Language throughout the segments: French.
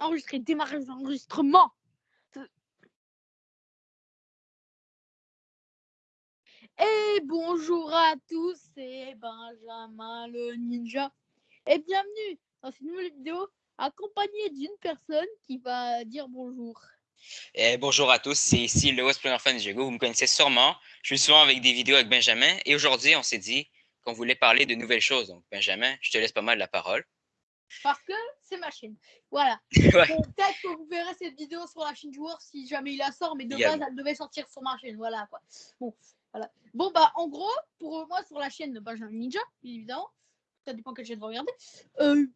enregistrer, démarrer l'enregistrement. Et bonjour à tous, c'est Benjamin le Ninja. Et bienvenue dans cette nouvelle vidéo accompagné d'une personne qui va dire bonjour. Et bonjour à tous, c'est ici le West Fan Diego. Vous me connaissez sûrement. Je suis souvent avec des vidéos avec Benjamin. Et aujourd'hui, on s'est dit qu'on voulait parler de nouvelles choses. Donc, Benjamin, je te laisse pas mal la parole. Parce que c'est ma chaîne. Voilà. Peut-être que vous verrez cette vidéo sur la chaîne du War si jamais il la sort, mais de base, elle devait sortir sur ma chaîne. Voilà quoi. Bon, voilà. Bon, bah, en gros, pour moi, sur la chaîne de Benjamin Ninja, évidemment, ça dépend quelle chaîne vous regardez, euh,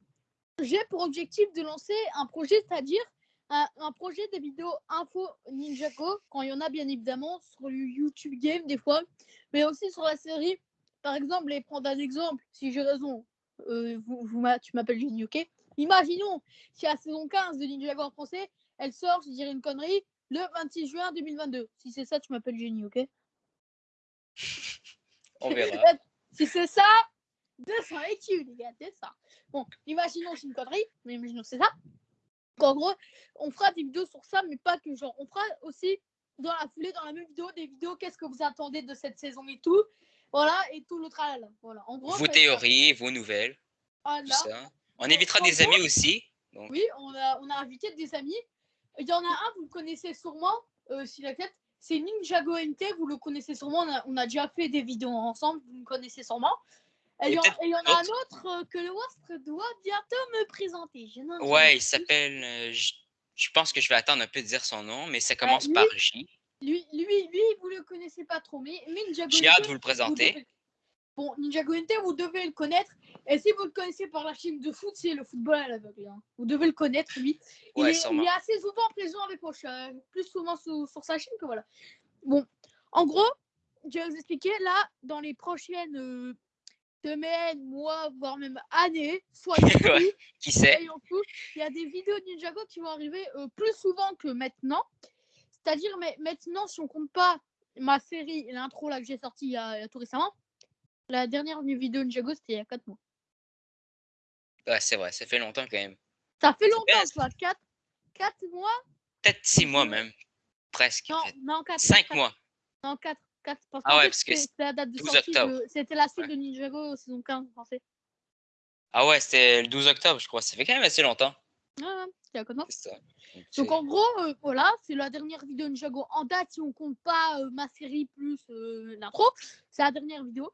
j'ai pour objectif de lancer un projet, c'est-à-dire un, projet de vidéos info Ninjago, quand il y en a bien évidemment, sur le YouTube Game des fois, mais aussi sur la série. Par exemple, et prendre un exemple, si j'ai raison, euh, vous, tu m'appelles Génie, ok? Imaginons si la saison 15 de Ninjago en français, elle sort, je dirais une connerie, le 26 juin 2022. Si c'est ça, tu m'appelles Génie, ok? On verra. si c'est ça, 200 études, les gars, c'est ça. Bon, imaginons c'est une connerie, mais imaginons c'est ça. En gros, on fera des vidéos sur ça, mais pas que genre. On fera aussi dans la foulée, dans la même vidéo, des vidéos, qu'est-ce que vous attendez de cette saison et tout. Voilà, et tout le tralala. Voilà. En gros, vos théories, vos nouvelles. Ça. On invitera des amis aussi. Oui, on a, on a invité des amis. Il y en a un, vous le connaissez sûrement, euh, si la tête, c'est Ninjago NT, vous le connaissez sûrement. On a, on a, déjà fait des vidéos ensemble, vous le connaissez sûrement. Et il y, en a un autre euh, que le Wastre doit bientôt me présenter. ouais, il s'appelle. Euh, je, pense que je vais attendre un peu de dire son nom, mais ça commence par J. Lui, lui, lui, vous le connaissez pas trop, mais, Ninja J'ai hâte de vous le présenter. Bon, Ninja NT, vous devez le connaître. Et si vous le connaissez par la chaîne de foot, c'est le football à l'aveugle. Hein. Vous devez le connaître, lui. Il, est, il est, assez souvent présent avec moi, plus souvent sur, sur, sa chaîne que voilà. Bon, en gros, je vais vous expliquer. Là, dans les prochaines euh, semaines, mois, voire même années, soit qui sait. Il y a des vidéos de Ninjago qui vont arriver euh, plus souvent que maintenant. C'est-à-dire, mais maintenant, si on compte pas ma série, l'intro là que j'ai sorti il y, a, tout récemment, la dernière vidéo de Ninjago, c'était il y a 4 mois. Ouais, c'est vrai, ça fait longtemps quand même. Ça fait longtemps, toi, 4, 4 mois? Peut-être 6 mois même. Presque. Non, non 4. 5 mois. Non, 4 ah ouais, parce que c'était la date de sortie. C'était la suite de Ninjago saison 15 français. Ah ouais, c'était le 12 octobre, je crois. Ça fait quand même assez longtemps. À. Donc en gros, euh, voilà, c'est la dernière vidéo Ninjago en date si on compte pas euh, ma série plus euh, l'intro. C'est la dernière vidéo.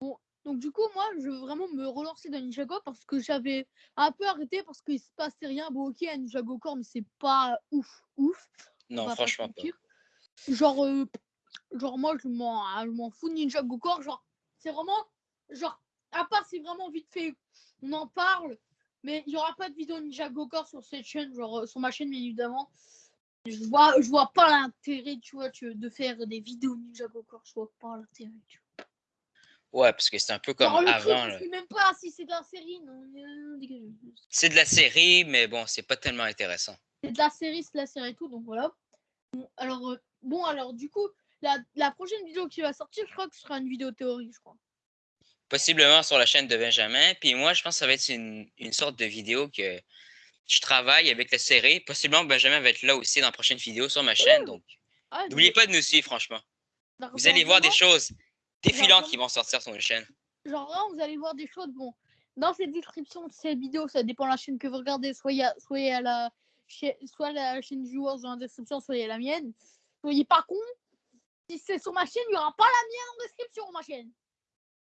Bon, donc du coup, moi, je veux vraiment me relancer dans Ninjago parce que j'avais un peu arrêté parce qu'il se passait rien. Bon, ok, Ninjago Core, mais c'est pas ouf, ouf. Non, franchement pas. Genre, Genre, moi, je m'en, ah, je m'en fous de Ninja Go Genre, c'est vraiment. Genre, à part si vraiment vite fait, on en parle. Mais il n'y aura pas de vidéo Ninja Go sur cette chaîne, genre euh, sur ma chaîne, bien évidemment. Je vois, je vois pas l'intérêt, tu vois, de faire des vidéos Ninja Go Je vois pas l'intérêt, tu vois. Ouais, parce que c'est un peu comme avant. Je sais même pas si c'est de la série. C'est de la série, mais bon, c'est pas tellement intéressant. C'est de la série, c'est de la série et tout, donc voilà. Bon, alors, euh, bon, alors du coup, la, prochaine vidéo qui va sortir, je crois que ce sera une vidéo théorie, je crois. Possiblement sur la chaîne de Benjamin. Puis moi, je pense que ça va être une, sorte de vidéo que je travaille avec la série. Possiblement, Benjamin va être là aussi dans la prochaine vidéo sur ma chaîne. Donc, ah, n'oubliez pas de nous suivre, franchement. Vous allez voir des choses défilantes qui vont sortir sur notre chaîne. Genre là, vous allez voir des choses. Bon, dans cette description de cette vidéo, ça dépend de la chaîne que vous regardez. Soit, soit à la, soit la chaîne Viewers dans la description, soit à la mienne. Soyez pas con, si c'est sur ma chaîne, il n'y aura pas la mienne en description, ma chaîne.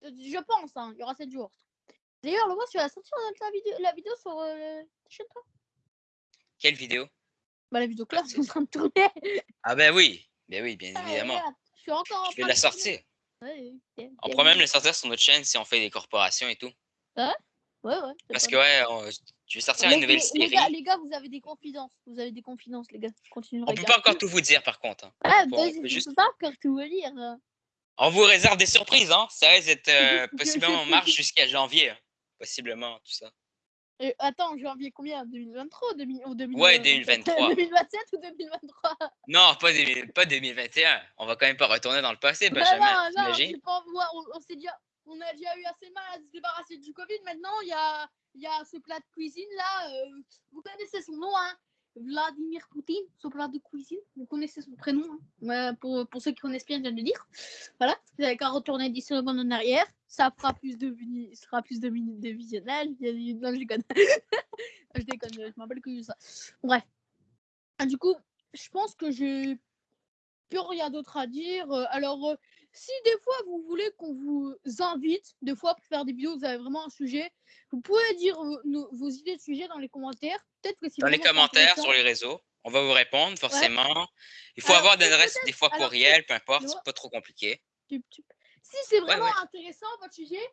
Je pense, hein, il y aura 7 jours. D'ailleurs, le mois, tu vas sortir la vidéo, la vidéo sur euh, ta chaîne, toi? Quelle vidéo? Bah, la vidéo que là, c'est en train de tourner. Ah, ben oui, ben oui, bien ah, évidemment. je suis encore je vais la sortir. on pourrait même la sortir sur notre chaîne si on fait des corporations et tout. Ouais, ouais, ouais. Parce que, ouais, on, je vais sortir une nouvelle série. Les gars, vous avez des confidences. Vous avez des confidences, les gars. On peut pas encore tout vous dire, par contre. Hein. Ah, bah, je juste... peux pas encore tout vous dire. On vous réserve des surprises, hein. Ça risque d'être euh, possiblement en marche jusqu'à janvier. Hein. Possiblement, tout ça. Euh, attends, janvier combien? 2023 ou 2000, Ouais, 2023. 2027 ou 2023 Non, pas, pas 2021. On va quand même pas retourner dans le passé, Benjamin. Non, non, pas, on, on, déjà, on a déjà eu assez mal à se débarrasser du Covid. Maintenant, il y a il y a ce plat de cuisine là. Euh, vous connaissez son nom, hein Vladimir Poutine, son plat de cuisine. Vous connaissez son prénom. Hein pour, pour, ceux qui connaissent bien, je viens de le dire. Voilà. Vous n'avez qu'à retourner 10 secondes en arrière. Ça fera plus de, sera plus de minutes de visionnage. Non, je déconne. je déconne. Je m'appelle que ça. Bref. Ah, du coup, je pense que j'ai plus rien d'autre à dire. Euh, alors, euh, si des fois vous voulez qu'on vous invite, des fois pour faire des vidéos, vous avez vraiment un sujet, vous pouvez dire vos, idées de sujet dans les commentaires. Peut-être que si Dans les commentaires sur les réseaux, on va vous répondre forcément. Il faut avoir des adresses des fois courriel, peu importe, c'est pas trop compliqué. Si c'est vraiment intéressant votre sujet,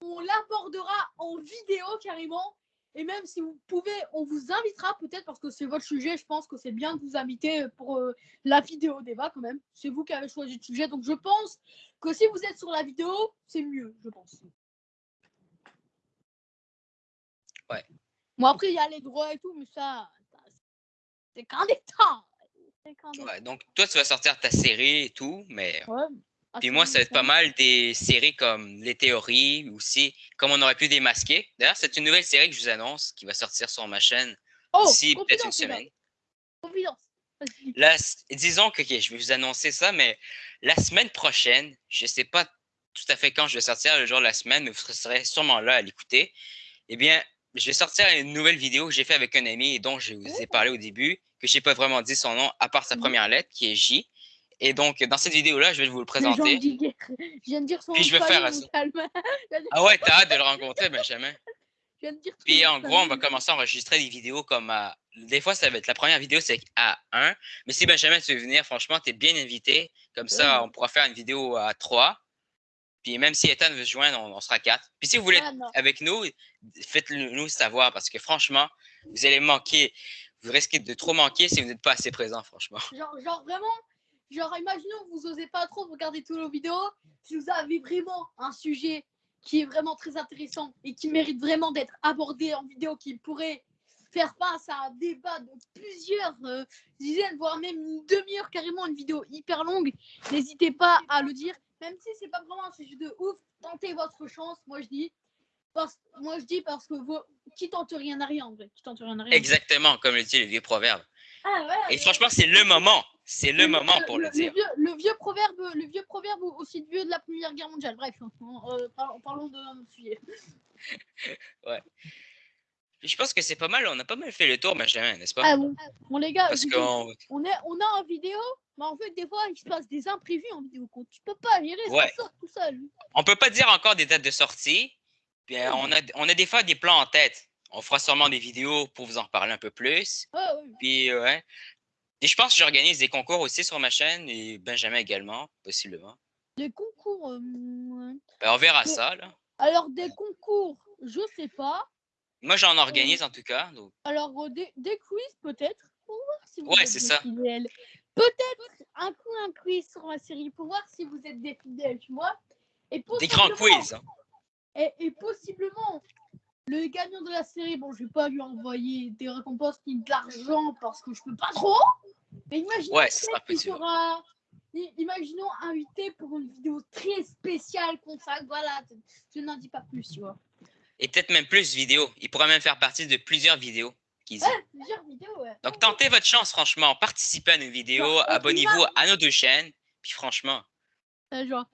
on l'abordera en vidéo carrément et même si vous pouvez, on vous invitera peut-être parce que c'est votre sujet. Je pense que c'est bien de vous inviter pour euh, la vidéo débat quand même. C'est vous qui avez choisi le sujet. Donc je pense que si vous êtes sur la vidéo, c'est mieux, je pense. Ouais. Bon, après, il y a les droits et tout, mais ça, c'est qu'un détail. Ouais, donc toi, tu vas sortir ta série et tout, mais. Ah, Puis moi, ça va être pas mal des séries comme Les Théories aussi, comme on aurait pu démasquer. D'ailleurs, c'est une nouvelle série que je vous annonce qui va sortir sur ma chaîne oh, d'ici peut-être une semaine. Disons que je vais vous annoncer ça, mais la semaine prochaine, je ne sais pas tout à fait quand je vais sortir le jour de la semaine, mais vous serez sûrement là à l'écouter. Eh bien, je vais sortir une nouvelle vidéo que j'ai fait avec un ami et dont je vous ai parlé au début, que je n'ai pas vraiment dit son nom à part sa mmh première lettre, qui est J. Et donc, dans cette vidéo-là, je vais vous le présenter. Je viens de dire son Puis je vais faire Ah ouais, t'as hâte de le rencontrer, Benjamin. Je viens de dire Puis en gros, on va commencer à enregistrer des vidéos comme à... Des fois, ça va être la première vidéo, c'est à 1. Mais si Benjamin, tu veux venir, franchement, tu es bien invité. Comme ça, on pourra faire une vidéo à 3. Puis même si Ethan veut se joindre, on, sera 4. Puis si vous voulez être ah, avec nous, faites-le nous savoir parce que franchement, vous allez manquer. Vous risquez de trop manquer si vous n'êtes pas assez présent, franchement. Genre, genre vraiment, Genre, imaginons que vous osez pas trop regarder toutes nos vidéos. Si vous avez vraiment un sujet qui est vraiment très intéressant et qui mérite vraiment d'être abordé en vidéo, qui pourrait faire face à un débat de plusieurs euh, dizaines, voire même une demi-heure, carrément une vidéo hyper longue, n'hésitez pas à le dire. Même si c'est pas vraiment un sujet de ouf, tentez votre chance, moi je dis. Parce, moi je dis parce que qui tente rien n'a rien en vrai. Qui tente rien n'a rien. Exactement, comme le dit le vieux proverbe. Ah et franchement, c'est le moment. C'est le, moment pour le, dire. Le vieux, proverbe, le vieux proverbe aussi vieux de la Première Guerre mondiale. Bref, euh, parlons, de sujet. ouais. Je pense que c'est pas mal, on a pas mal fait le tour, Benjamin, n'est-ce pas? Ah bon. bon, les gars, on... est, on a en vidéo, mais en fait, des fois, il se passe des imprévus en vidéo. Tu peux pas gérer ouais. ça tout seul. On peut pas dire encore des dates de sortie. Puis, euh, on, a, on a des fois des plans en tête. On fera sûrement des vidéos pour vous en reparler un peu plus. Ouais. Puis, ouais. Et je pense que j'organise des concours aussi sur ma chaîne et Benjamin également, possiblement. Des concours. Euh, ben, on verra ça, là. Alors, des concours, je sais pas. Moi, j'en organise en tout cas. Alors, euh, des, quiz peut-être. Pour voir si vous ouais, c'est ça. Peut-être un coup un quiz sur ma série pour voir si vous êtes des fidèles, tu vois. Et des grands quiz. Hein. Et, et, possiblement le gagnant de la série, bon, je vais pas lui envoyer des récompenses ni de l'argent parce que je peux pas trop. Mais imaginons ouais, qu'il sera, imaginons invité pour une vidéo très spéciale consacrée. Voilà, je n'en dis pas plus, tu vois. Et peut-être même plus vidéos. Il pourra même faire partie de plusieurs vidéos. Ouais, plusieurs vidéos, ouais. Donc tentez votre chance, franchement. Participez à nos vidéos, abonnez-vous à nos deux chaînes. Puis franchement,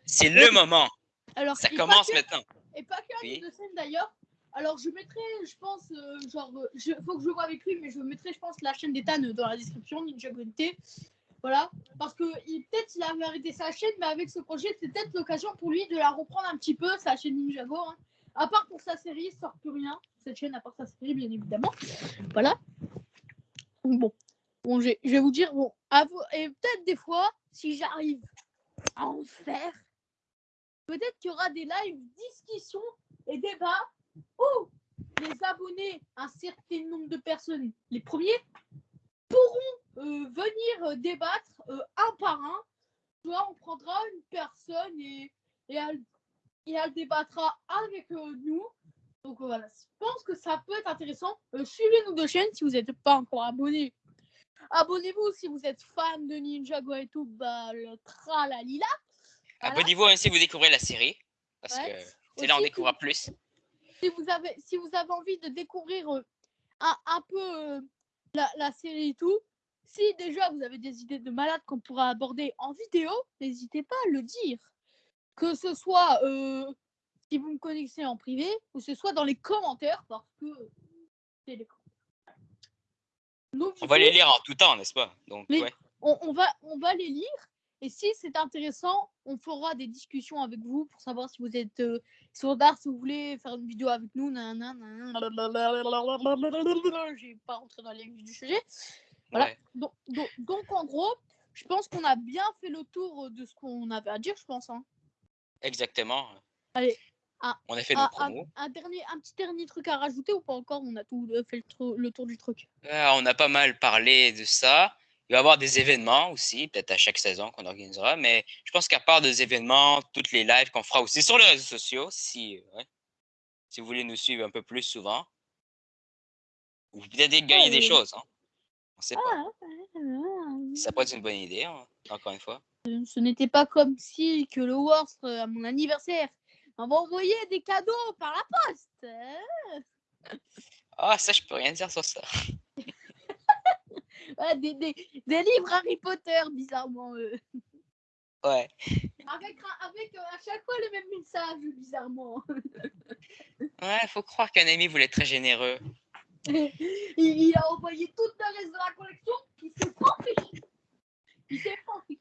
c'est le moment. Alors, ça commence maintenant. Et pas que oui. deux chaînes d'ailleurs. Alors, je mettrai, je pense, euh, genre, il faut que je vois avec lui, mais je mettrai, je pense, la chaîne d'Ethan dans la description, Ninja Gunté. Voilà, parce que peut-être il avait arrêté sa chaîne, mais avec ce projet, c'est peut-être l'occasion pour lui de la reprendre un petit peu, sa chaîne Ninjago. Hein. À part pour sa série, il sort plus rien. Cette chaîne, à part sa série, bien évidemment. Voilà. Bon, bon je vais vous dire, bon, et peut-être des fois, si j'arrive à en faire, peut-être qu'il y aura des lives, discussions et débats où les abonnés, un certain nombre de personnes, les premiers, pourront euh, venir euh, débattre euh, un par un. Soit on prendra une personne et, et, elle, et elle débattra avec nous. Donc voilà, je pense que ça peut être intéressant. suivez nos deux chaînes si vous n'êtes pas encore abonné. Abonnez-vous si vous êtes fan de Ninjago et tout, bah, le tralalila. Abonnez-vous même si vous découvrez la série. Parce que c'est là on découvrira plus si vous avez, si vous avez envie de découvrir euh, un, un, peu, euh, la, la série et tout, si déjà vous avez des idées de malades qu'on pourra aborder en vidéo, n'hésitez pas à le dire. Que ce soit euh, si vous me connaissez en privé ou ce soit dans les commentaires parce que c'est les Donc, on va les lire en tout temps, n'est-ce pas? Donc, ouais. on, on, va, on va les lire et si c'est intéressant, on fera des discussions avec vous pour savoir si vous êtes euh, si vous voulez faire une vidéo avec nous. J'ai pas rentré dans les du sujet. Voilà. Donc, donc, donc, en gros, je pense qu'on a bien fait le tour de ce qu'on avait à dire, je pense. Hein. Exactement. Allez. on a fait nos promos. Un, dernier, un petit dernier truc à rajouter ou pas encore On a tout euh, fait le, tour du truc. Euh, on a pas mal parlé de ça. Il va y avoir des événements aussi, peut-être à chaque saison qu'on organisera, mais je pense qu'à part des événements, toutes les lives qu'on fera aussi sur les réseaux sociaux, si, si vous voulez nous suivre un peu plus souvent, vous peut-être gagner des choses. Hein. On sait pas. Ah, Ça pourrait être une bonne idée, hein, encore une fois. Ce n'était pas comme si que le Worst, à mon anniversaire, m'avait envoyé des cadeaux par la poste. Hein. ah, ça, je peux rien dire sur ça. Des, des, des, livres Harry Potter, bizarrement. Ouais. Avec, avec euh, à chaque fois le même message, bizarrement. ouais, faut croire qu'un ami voulait être très généreux. il, a envoyé toute la reste de la collection, il s'est pas fait Il s'est pas fait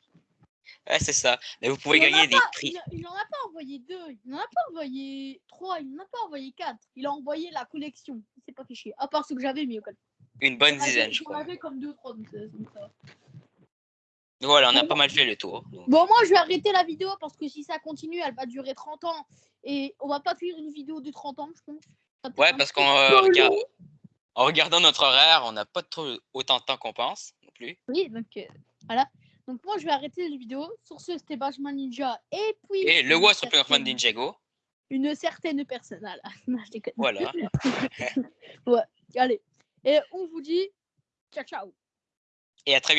Ouais, c'est ça. Mais vous pouvez gagner des prix. Il n'en a pas envoyé deux, il n'en a pas envoyé trois, il n'en a pas envoyé quatre. Il a envoyé la collection. Il s'est pas chier. À part ce que j'avais mis au cas. Une bonne dizaine, je crois. comme deux, trois, Voilà, on a pas mal fait le tour. Bon, moi, je vais arrêter la vidéo parce que si ça continue, elle va durer 30 ans. Et on va pas faire une vidéo de 30 ans, je pense. Ouais, parce qu'en en regardant notre horaire, on n'a pas trop autant de temps qu'on pense non plus. Oui, donc euh, voilà. Donc moi, je vais arrêter la vidéo. Sur ce, c'était Bajman Ninja. Et puis... Et le What's Ninja Ninjago. Une certaine personne. Voilà. ouais, allez. Et on vous dit ciao ciao. Et à très bientôt.